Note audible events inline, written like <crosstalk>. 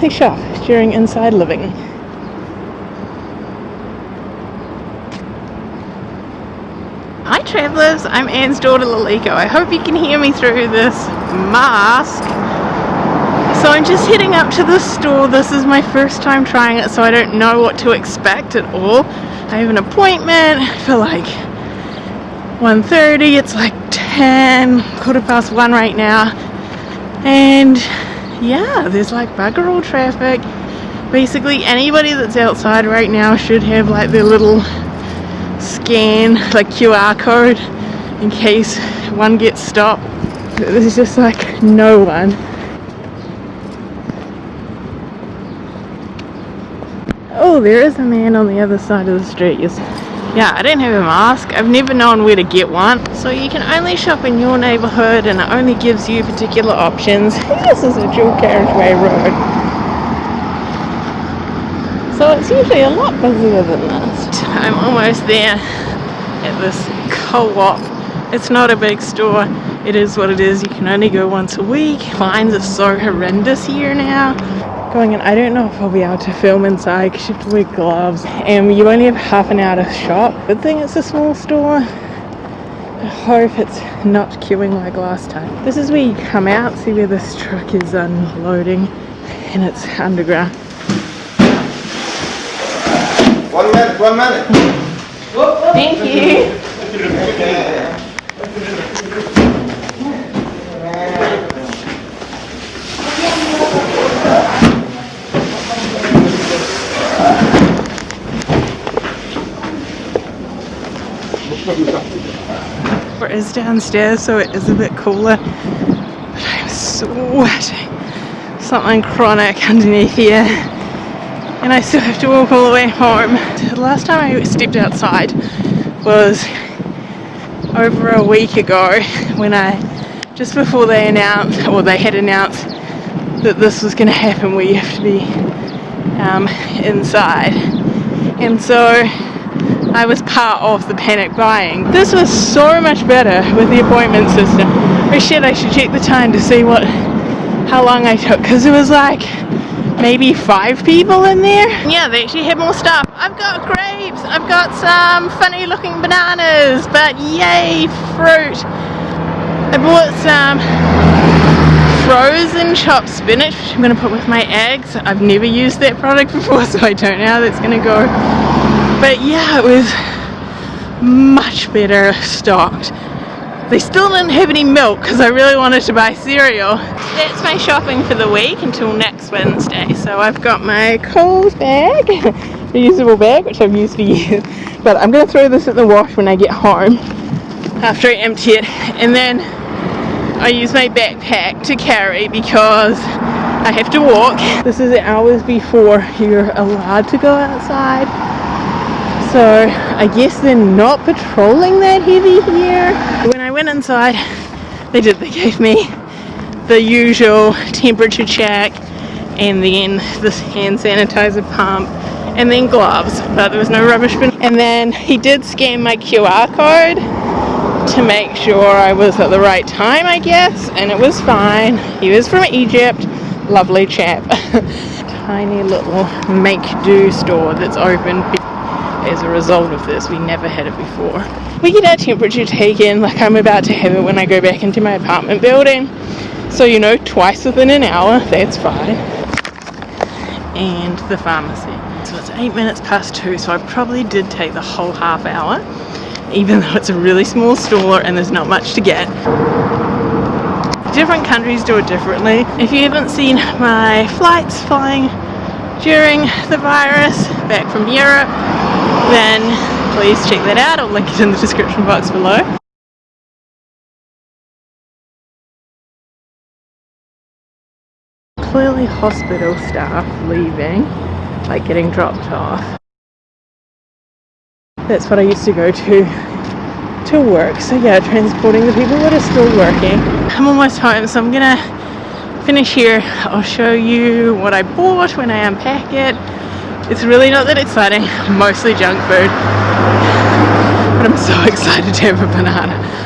they shop during inside living. Hi travellers, I'm Anne's daughter Laliko. I hope you can hear me through this mask. So I'm just heading up to the store. This is my first time trying it so I don't know what to expect at all. I have an appointment for like 1.30. It's like 10, quarter past 1 right now. And yeah, there's like bugger all traffic. Basically anybody that's outside right now should have like their little scan like QR code in case one gets stopped. There's just like no one. Oh, there is a man on the other side of the street. Yes. Yeah, I don't have a mask. I've never known where to get one. So you can only shop in your neighbourhood and it only gives you particular options. <laughs> This is a dual carriageway road. So it's usually a lot busier than this. I'm almost there at this co-op. It's not a big store. It is what it is. You can only go once a week. Lines are so horrendous here now. Going in, I don't know if I'll be able to film inside because you have to wear gloves and you only have half an hour to shop. Good thing it's a small store. I hope it's not queuing like last time. This is where you come out, see where this truck is unloading and it's underground. One minute, one minute. Thank you. <laughs> It is downstairs so it is a bit cooler. But I'm sweating. Something chronic underneath here. And I still have to walk all the way home. The last time I stepped outside was over a week ago when I just before they announced or they had announced that this was going to happen where you have to be um, inside. And so I was part of the panic buying. This was so much better with the appointment system. Oh shit, I should check the time to see what, how long I took, because it was like maybe five people in there. Yeah, they actually had more stuff. I've got grapes, I've got some funny looking bananas, but yay, fruit. I bought some frozen chopped spinach, which I'm going to put with my eggs. I've never used that product before, <laughs> so I don't know how that's going to go. But yeah it was much better stocked. They still didn't have any milk because I really wanted to buy cereal. That's my shopping for the week until next Wednesday. So I've got my Coles bag <laughs> reusable bag which I've used for years. But I'm gonna throw this in the wash when I get home after I empty it. And then I use my backpack to carry because I have to walk this is hours before you're allowed to go outside so I guess they're not patrolling that heavy here. When I went inside, they did, they gave me the usual temperature check and then this hand sanitizer pump and then gloves, but there was no rubbish bin. And then he did scan my QR code to make sure I was at the right time, I guess, and it was fine. He was from Egypt, lovely chap. <laughs> Tiny little make-do store that's open as a result of this. We never had it before. We get our temperature taken like I'm about to have it when I go back into my apartment building. So you know, twice within an hour, that's fine. And the pharmacy. So it's eight minutes past two, so I probably did take the whole half hour, even <laughs> though it's a really small store and there's not much to get different countries do it differently. If you haven't seen my flights flying during the virus back from Europe, then please check that out. I'll link it in the description box below. Clearly hospital staff leaving, like getting dropped off. That's what I used to go to to work. So yeah, transporting the people that are still working. I'm almost home, so I'm gonna finish here. I'll show you what I bought when I unpack it it's really not that exciting, mostly junk food. But I'm so <laughs> excited to have a banana.